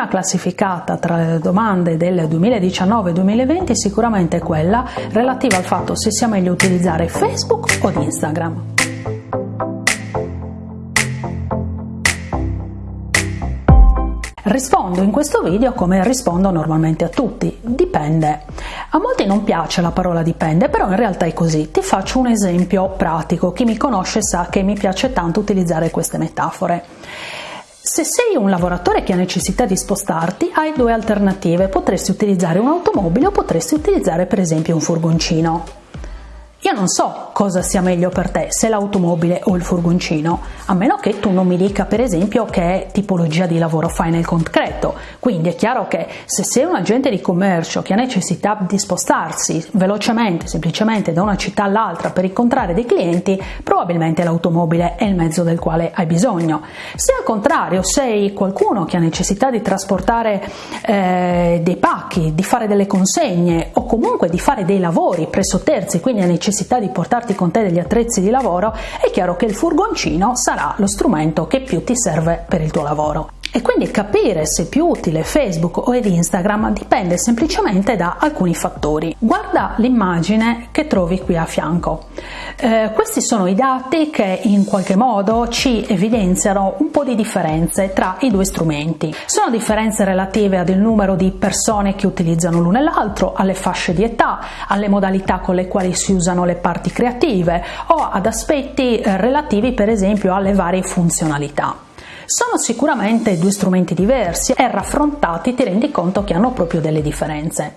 prima classificata tra le domande del 2019-2020 è sicuramente quella relativa al fatto se sia meglio utilizzare Facebook o Instagram. Rispondo in questo video come rispondo normalmente a tutti, dipende. A molti non piace la parola dipende, però in realtà è così. Ti faccio un esempio pratico, chi mi conosce sa che mi piace tanto utilizzare queste metafore. Se sei un lavoratore che ha necessità di spostarti, hai due alternative, potresti utilizzare un'automobile o potresti utilizzare per esempio un furgoncino. Io non so cosa sia meglio per te, se l'automobile o il furgoncino, a meno che tu non mi dica per esempio che tipologia di lavoro fai nel concreto. Quindi è chiaro che se sei un agente di commercio che ha necessità di spostarsi velocemente, semplicemente da una città all'altra per incontrare dei clienti, probabilmente l'automobile è il mezzo del quale hai bisogno. Se al contrario sei qualcuno che ha necessità di trasportare eh, dei pacchi, di fare delle consegne o comunque di fare dei lavori presso terzi, quindi ha necessità necessità di portarti con te degli attrezzi di lavoro, è chiaro che il furgoncino sarà lo strumento che più ti serve per il tuo lavoro. E quindi capire se è più utile Facebook o ed Instagram dipende semplicemente da alcuni fattori. Guarda l'immagine che trovi qui a fianco. Eh, questi sono i dati che in qualche modo ci evidenziano un po' di differenze tra i due strumenti. Sono differenze relative ad il numero di persone che utilizzano l'uno e l'altro, alle fasce di età, alle modalità con le quali si usano le parti creative o ad aspetti eh, relativi per esempio alle varie funzionalità. Sono sicuramente due strumenti diversi e raffrontati ti rendi conto che hanno proprio delle differenze.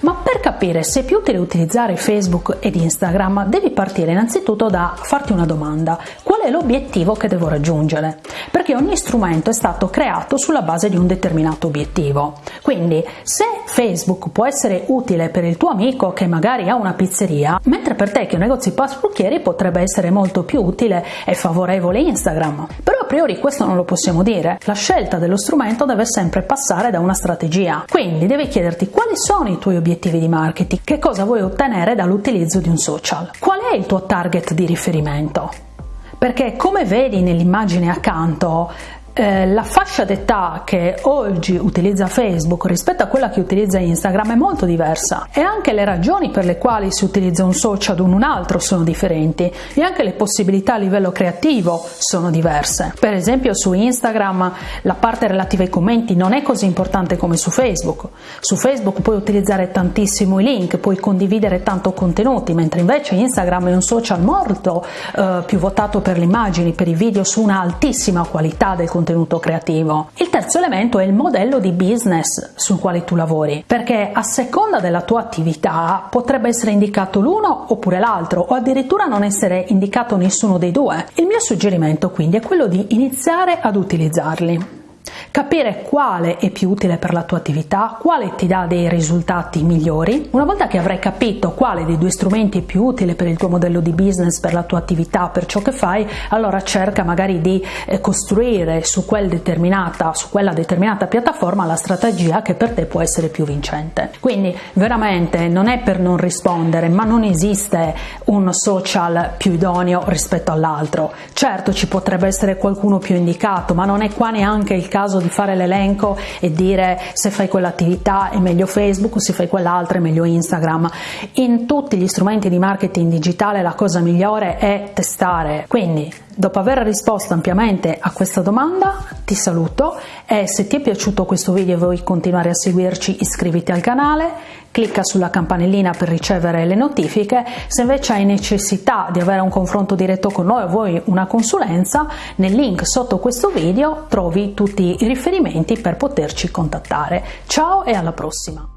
Ma per capire se è più utile utilizzare Facebook ed Instagram devi partire innanzitutto da farti una domanda. Qual è l'obiettivo che devo raggiungere? Perché ogni strumento è stato creato sulla base di un determinato obiettivo. Quindi se Facebook può essere utile per il tuo amico che magari ha una pizzeria, mentre per te che di parrucchieri potrebbe essere molto più utile e favorevole Instagram. Però priori questo non lo possiamo dire. La scelta dello strumento deve sempre passare da una strategia. Quindi devi chiederti quali sono i tuoi obiettivi di marketing, che cosa vuoi ottenere dall'utilizzo di un social, qual è il tuo target di riferimento. Perché come vedi nell'immagine accanto, eh, la fascia d'età che oggi utilizza Facebook rispetto a quella che utilizza Instagram è molto diversa e anche le ragioni per le quali si utilizza un social o un altro sono differenti e anche le possibilità a livello creativo sono diverse. Per esempio su Instagram la parte relativa ai commenti non è così importante come su Facebook. Su Facebook puoi utilizzare tantissimo i link, puoi condividere tanto contenuti, mentre invece Instagram è un social molto eh, più votato per le immagini, per i video su una altissima qualità del contenuto contenuto creativo. Il terzo elemento è il modello di business sul quale tu lavori, perché a seconda della tua attività potrebbe essere indicato l'uno oppure l'altro o addirittura non essere indicato nessuno dei due. Il mio suggerimento quindi è quello di iniziare ad utilizzarli capire quale è più utile per la tua attività, quale ti dà dei risultati migliori. Una volta che avrai capito quale dei due strumenti è più utile per il tuo modello di business, per la tua attività, per ciò che fai, allora cerca magari di eh, costruire su, quel su quella determinata piattaforma la strategia che per te può essere più vincente. Quindi veramente non è per non rispondere, ma non esiste un social più idoneo rispetto all'altro. Certo ci potrebbe essere qualcuno più indicato, ma non è qua neanche il caso di fare l'elenco e dire se fai quell'attività è meglio Facebook, se fai quell'altra è meglio Instagram. In tutti gli strumenti di marketing digitale la cosa migliore è testare. Quindi, dopo aver risposto ampiamente a questa domanda, ti saluto e se ti è piaciuto questo video e vuoi continuare a seguirci, iscriviti al canale, clicca sulla campanellina per ricevere le notifiche. Se invece hai necessità di avere un confronto diretto con noi o vuoi una consulenza, nel link sotto questo video trovi tutti i riferimenti per poterci contattare. Ciao e alla prossima!